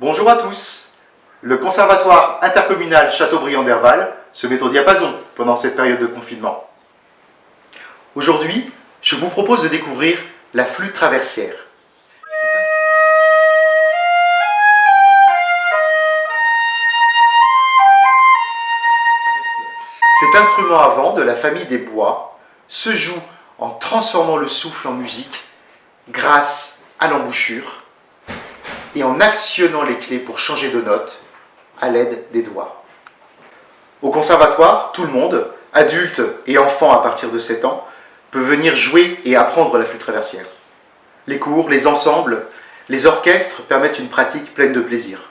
Bonjour à tous Le Conservatoire intercommunal Châteaubriand d'Herval se met au diapason pendant cette période de confinement. Aujourd'hui, je vous propose de découvrir la flûte traversière. Cet instrument à vent de la famille des bois se joue en transformant le souffle en musique grâce à l'embouchure et en actionnant les clés pour changer de note à l'aide des doigts. Au conservatoire, tout le monde, adultes et enfants à partir de 7 ans, peut venir jouer et apprendre la flûte traversière. Les cours, les ensembles, les orchestres permettent une pratique pleine de plaisir.